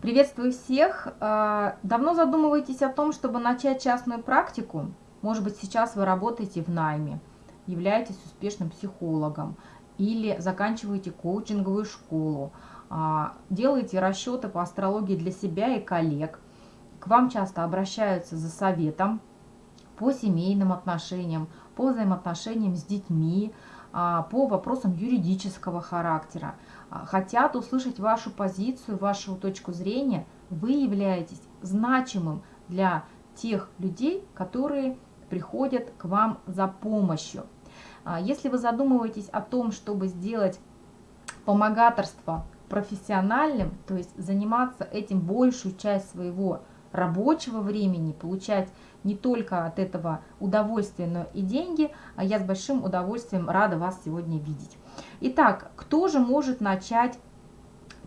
Приветствую всех! А, давно задумываетесь о том, чтобы начать частную практику? Может быть, сейчас вы работаете в найме, являетесь успешным психологом или заканчиваете коучинговую школу, а, делаете расчеты по астрологии для себя и коллег. К вам часто обращаются за советом по семейным отношениям, по взаимоотношениям с детьми, по вопросам юридического характера. А, хотят услышать вашу позицию, вашу точку зрения, вы являетесь значимым для тех людей, которые приходят к вам за помощью. А, если вы задумываетесь о том, чтобы сделать помогаторство профессиональным, то есть заниматься этим большую часть своего рабочего времени, получать не только от этого удовольствие, но и деньги, а я с большим удовольствием рада вас сегодня видеть. Итак, кто же может начать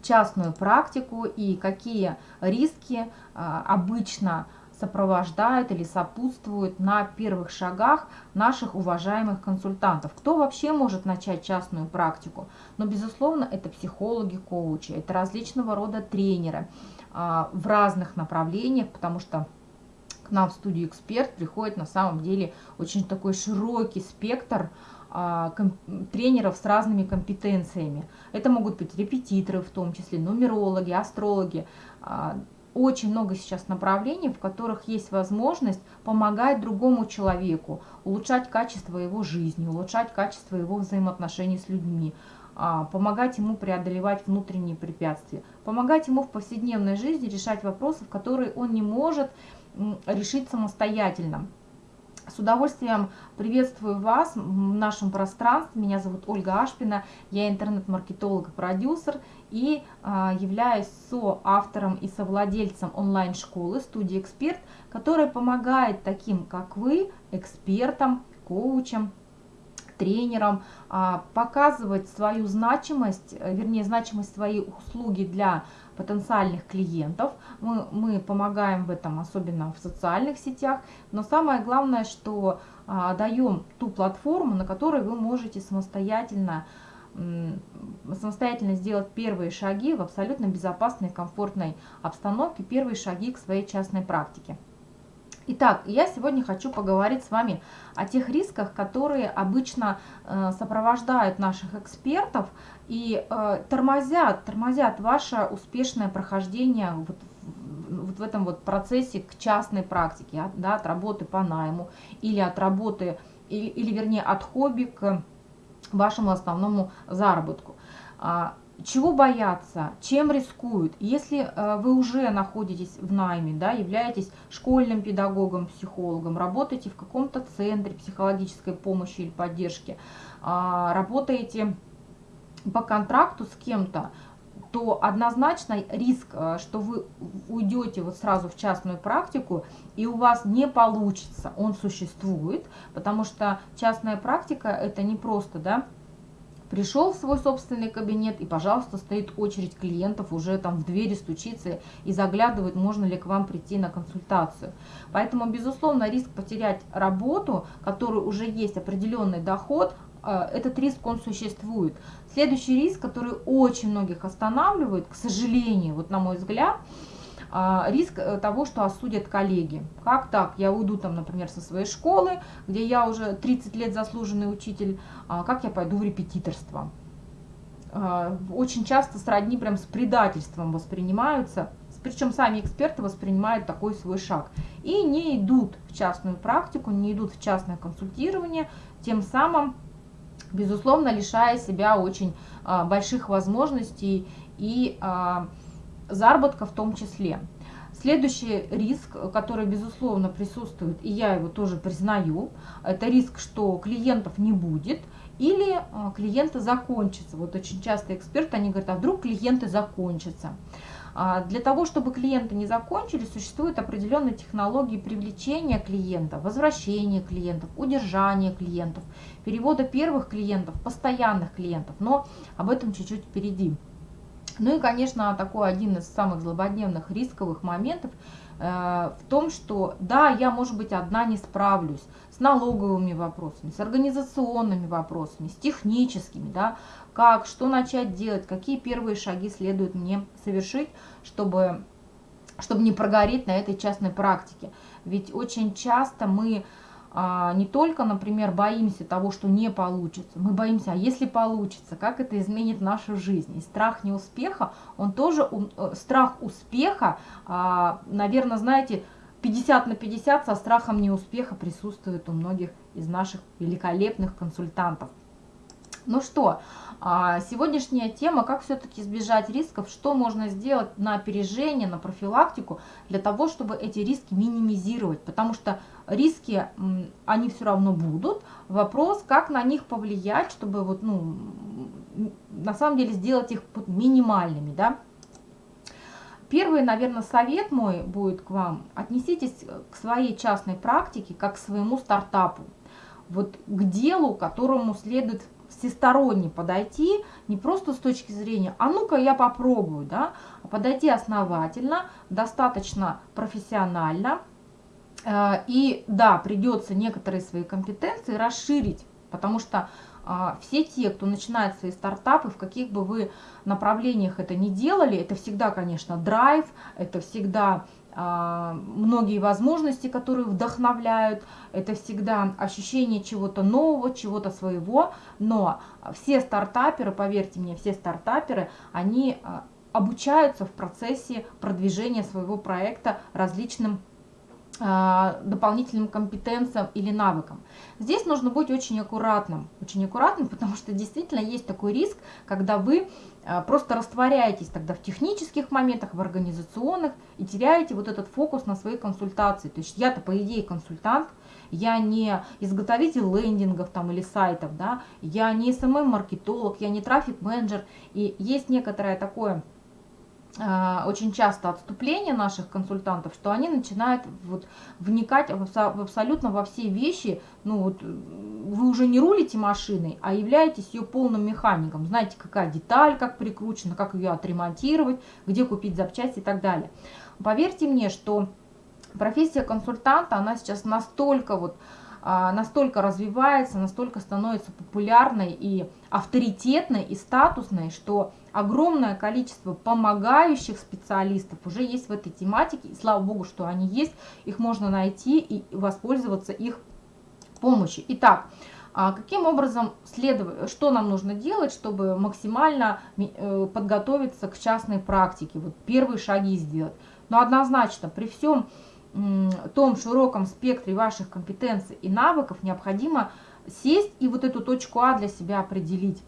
частную практику и какие риски а, обычно сопровождают или сопутствуют на первых шагах наших уважаемых консультантов. Кто вообще может начать частную практику? Но, безусловно, это психологи, коучи, это различного рода тренеры в разных направлениях, потому что к нам в студию «Эксперт» приходит на самом деле очень такой широкий спектр а, тренеров с разными компетенциями. Это могут быть репетиторы, в том числе нумерологи, астрологи. А, очень много сейчас направлений, в которых есть возможность помогать другому человеку, улучшать качество его жизни, улучшать качество его взаимоотношений с людьми, а, помогать ему преодолевать внутренние препятствия, помогать ему в повседневной жизни решать вопросы, которые он не может решить самостоятельно. С удовольствием приветствую вас в нашем пространстве. Меня зовут Ольга Ашпина, я интернет-маркетолог и продюсер и а, являюсь соавтором и совладельцем онлайн-школы «Студия Эксперт», которая помогает таким, как вы, экспертам, коучам, тренерам, а, показывать свою значимость, э, вернее, значимость своей услуги для потенциальных клиентов. Мы, мы помогаем в этом, особенно в социальных сетях. Но самое главное, что а, даем ту платформу, на которой вы можете самостоятельно самостоятельно сделать первые шаги в абсолютно безопасной, комфортной обстановке, первые шаги к своей частной практике. Итак, я сегодня хочу поговорить с вами о тех рисках, которые обычно э, сопровождают наших экспертов и э, тормозят, тормозят ваше успешное прохождение вот, вот в этом вот процессе к частной практике, да, от работы по найму или от работы, или, или вернее от хобби к вашему основному заработку. А, чего бояться, чем рискуют. Если э, вы уже находитесь в найме, да, являетесь школьным педагогом, психологом, работаете в каком-то центре психологической помощи или поддержки, э, работаете по контракту с кем-то, то однозначно риск, э, что вы уйдете вот сразу в частную практику и у вас не получится, он существует, потому что частная практика это не просто, да, пришел в свой собственный кабинет и, пожалуйста, стоит очередь клиентов, уже там в двери стучится и заглядывает, можно ли к вам прийти на консультацию. Поэтому, безусловно, риск потерять работу, который уже есть определенный доход, э, этот риск, он существует. Следующий риск, который очень многих останавливает, к сожалению, вот на мой взгляд, риск э, того, что осудят коллеги. Как так? Я уйду там, например, со своей школы, где я уже 30 лет заслуженный учитель, а как я пойду в репетиторство? А, очень часто сродни прям с предательством воспринимаются, причем сами эксперты воспринимают такой свой шаг. И не идут в частную практику, не идут в частное консультирование, тем самым, безусловно, лишая себя очень а, больших возможностей и заработка в том числе. Следующий риск, который, безусловно, присутствует, и я его тоже признаю, это риск, что клиентов не будет или а, клиенты закончатся. Вот очень часто эксперты, они говорят, а вдруг клиенты закончатся. А, для того, чтобы клиенты не закончились, существуют определенные технологии привлечения клиента, возвращения клиентов, удержания клиентов, перевода первых клиентов, постоянных клиентов. Но об этом чуть-чуть впереди. Ну и, конечно, такой один из самых злободневных рисковых моментов э, в том, что да, я, может быть, одна не справлюсь с налоговыми вопросами, с организационными вопросами, с техническими, да, как, что начать делать, какие первые шаги следует мне совершить, чтобы, чтобы не прогореть на этой частной практике. Ведь очень часто мы а, не только, например, боимся того, что не получится, мы боимся, а если получится, как это изменит нашу жизнь. И страх неуспеха, он тоже, э, страх успеха, а, наверное, знаете, 50 на 50 со страхом неуспеха присутствует у многих из наших великолепных консультантов. Ну что, а, сегодняшняя тема, как все-таки избежать рисков, что можно сделать на опережение, на профилактику, для того, чтобы эти риски минимизировать, потому что риски, они все равно будут, вопрос, как на них повлиять, чтобы вот, ну, на самом деле сделать их минимальными, да. Первый, наверное, совет мой будет к вам, отнеситесь к своей частной практике, как к своему стартапу, вот к делу, которому следует всесторонне подойти, не просто с точки зрения, а ну-ка я попробую, да, а подойти основательно, достаточно профессионально. Э, и да, придется некоторые свои компетенции расширить, потому что а, все те, кто начинает свои стартапы, в каких бы вы направлениях это ни делали, это всегда, конечно, драйв, это всегда многие возможности, которые вдохновляют, это всегда ощущение чего-то нового, чего-то своего, но все стартаперы, поверьте мне, все стартаперы, они а, обучаются в процессе продвижения своего проекта различным а, дополнительным компетенциям или навыкам. Здесь нужно быть очень аккуратным, очень аккуратным, потому что действительно есть такой риск, когда вы а, просто растворяетесь тогда в технических моментах, в организационных и теряете вот этот фокус на своей консультации. То есть я-то по идее консультант, я не изготовитель лендингов там или сайтов, да, я не SMM-маркетолог, я не трафик-менеджер, и есть некоторое такое а, очень часто отступление наших консультантов, что они начинают вот вникать в, абсолютно во все вещи, ну вот вы уже не рулите машиной, а являетесь ее полным механиком, знаете, какая деталь, как прикручена, как ее отремонтировать, где купить запчасти и так далее. Поверьте мне, что профессия консультанта, она сейчас настолько вот настолько развивается, настолько становится популярной и авторитетной и статусной, что огромное количество помогающих специалистов уже есть в этой тематике. И слава богу, что они есть, их можно найти и воспользоваться их помощью. Итак, а каким образом следовать, что нам нужно делать, чтобы максимально э, подготовиться к частной практике, вот первые шаги сделать. Но однозначно, при всем том широком спектре ваших компетенций и навыков необходимо сесть и вот эту точку А для себя определить.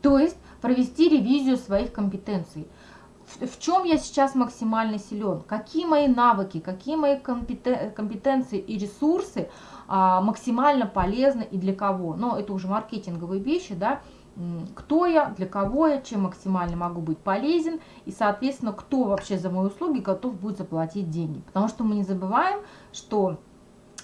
То есть провести ревизию своих компетенций. В, чем я сейчас максимально силен, какие мои навыки, какие мои компетенции и ресурсы а, максимально полезны и для кого. Но это уже маркетинговые вещи, да, кто я, для кого я, чем максимально могу быть полезен и, соответственно, кто вообще за мои услуги готов будет заплатить деньги. Потому что мы не забываем, что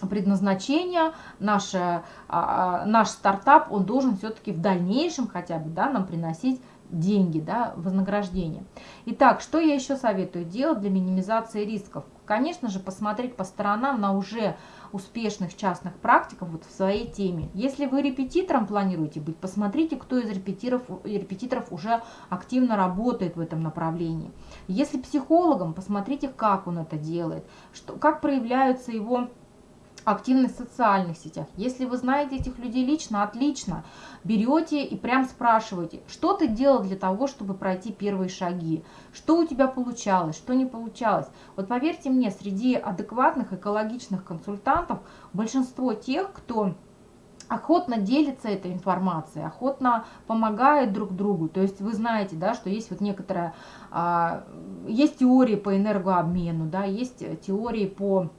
предназначение, наше, а, а, наш стартап, он должен все-таки в дальнейшем хотя бы да, нам приносить деньги, да, вознаграждение. Итак, что я еще советую делать для минимизации рисков? Конечно же, посмотреть по сторонам на уже успешных частных практиков вот в своей теме. Если вы репетитором планируете быть, посмотрите, кто из репетиторов, репетиторов уже активно работает в этом направлении. Если психологом, посмотрите, как он это делает, что, как проявляются его активность в социальных сетях. Если вы знаете этих людей лично, отлично. Берете и прям спрашиваете, что ты делал для того, чтобы пройти первые шаги, что у тебя получалось, что не получалось. Вот поверьте мне, среди адекватных экологичных консультантов большинство тех, кто охотно делится этой информацией, охотно помогает друг другу. То есть вы знаете, да, что есть вот некоторая, а, есть теории по энергообмену, да, есть теории по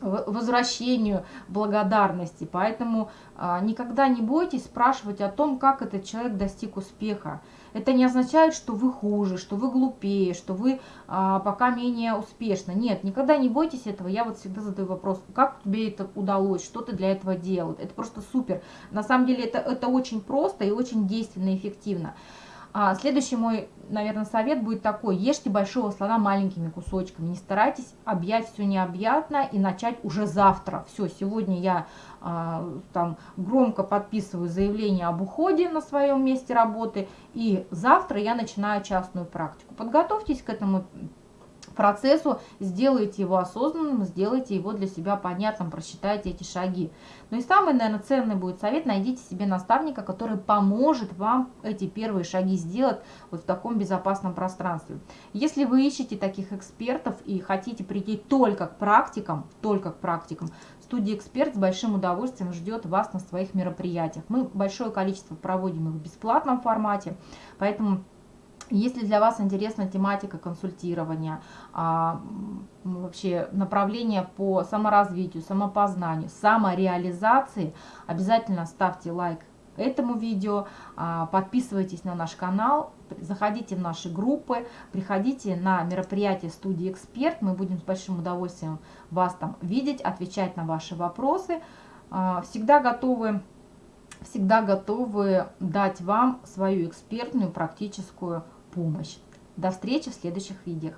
возвращению благодарности. Поэтому а, никогда не бойтесь спрашивать о том, как этот человек достиг успеха. Это не означает, что вы хуже, что вы глупее, что вы а, пока менее успешны. Нет, никогда не бойтесь этого. Я вот всегда задаю вопрос, как тебе это удалось, что ты для этого делал. Это просто супер. На самом деле это, это очень просто и очень действенно и эффективно. А следующий мой, наверное, совет будет такой. Ешьте большого слона маленькими кусочками. Не старайтесь объять все необъятно и начать уже завтра. Все, сегодня я а, там громко подписываю заявление об уходе на своем месте работы. И завтра я начинаю частную практику. Подготовьтесь к этому процессу, сделайте его осознанным, сделайте его для себя понятным, просчитайте эти шаги. Ну и самый, наверное, ценный будет совет, найдите себе наставника, который поможет вам эти первые шаги сделать вот в таком безопасном пространстве. Если вы ищете таких экспертов и хотите прийти только к практикам, только к практикам, студия «Эксперт» с большим удовольствием ждет вас на своих мероприятиях. Мы большое количество проводим их в бесплатном формате, поэтому если для вас интересна тематика консультирования, а, вообще направление по саморазвитию, самопознанию, самореализации, обязательно ставьте лайк этому видео, а, подписывайтесь на наш канал, заходите в наши группы, приходите на мероприятие студии «Эксперт». Мы будем с большим удовольствием вас там видеть, отвечать на ваши вопросы. А, всегда готовы всегда готовы дать вам свою экспертную практическую помощь. До встречи в следующих видео.